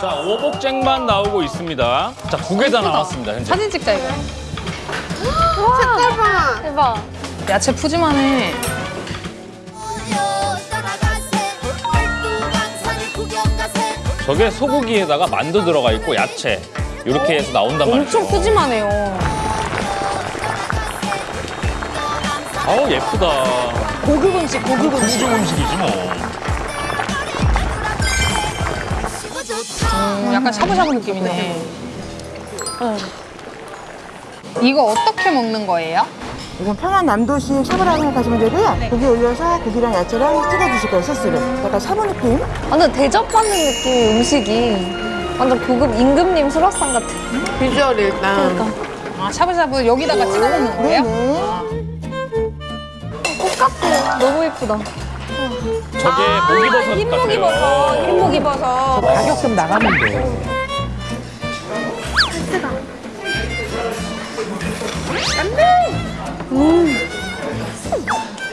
자, 오복쟁만 나오고 있습니다. 자, 두 개다 나왔습니다, 현재. 사진 찍자 이거. 색깔 봐. 대박. 야채 푸짐하네. 저게 소고기에다가 만두 들어가 있고 야채 이렇게 해서 나온단 말이죠. 엄청 푸짐하네요. 아우 예쁘다. 고급 음식, 고급 음식. 고급 음식이지 뭐. 약간 샤브샤브 느낌이네. 이거 어떻게 먹는 거예요? 이건 평안 남도식 샤브라고 생각하시면 되고요. 고기 올려서 고기랑 야채랑 찍어 드실 거예요, 소스를. 약간 샤브 느낌. 완전 대접받는 느낌의 음식이. 완전 고급 임금님 수라상 같은. 비주얼 일단. 아, 샤브샤브 여기다가 찍어 먹는 거예요? 네네. 똑같아. 너무 예쁘다. 저게 목이버섯 같아요. 흰목이버섯. 가격 좀 나가면 돼.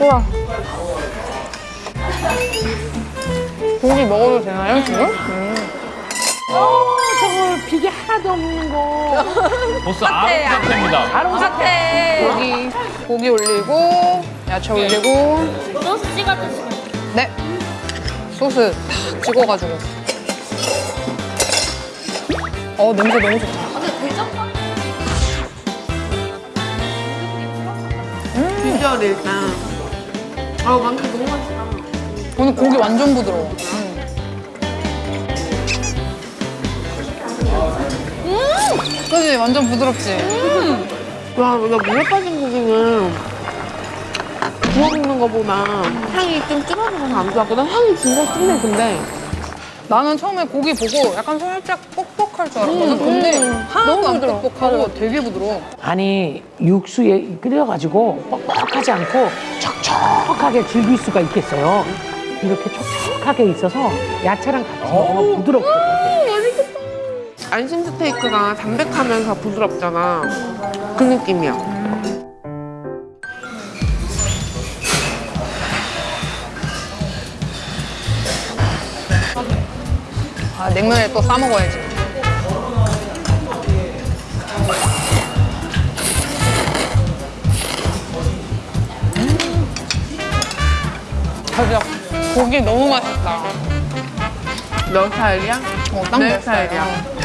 우와. 고기 먹어도 되나요, 지금? 보스 아름 상태입니다. 같아. 고기, 고기 올리고, 야채 올리고. 소스 찍어 드시면 네. 소스 탁 찍어가지고. 어, 냄새 너무 좋다. 근데 대접받는 비주얼 일단. 아우, 만두 너무 맛있다. 오늘 고기 완전 부드러워. 그지 완전 부드럽지? 와, 나 물에 빠진 고기는 구워 먹는 거보다 향이 좀 줄어들어서 안 좋았거든. 향이 진짜 진해, 근데. 나는 처음에 고기 보고 약간 살짝 뻑뻑할 줄 알았거든. 근데 하나도 안 뻑뻑하고 되게 부드러워. 아니 육수에 끓여가지고 뻑뻑하지 않고 촉촉하게 즐길 수가 있겠어요. 이렇게 촉촉하게 있어서 야채랑 같이 먹으면 부드럽고 안심 스테이크가 담백하면서 부드럽잖아. 그 느낌이야. 아, 냉면에 또 싸먹어야지. 맞아. 고기 너무 맛있다. 너 스타일이야? 어, 딱내내 스타일이야. 스타일이야.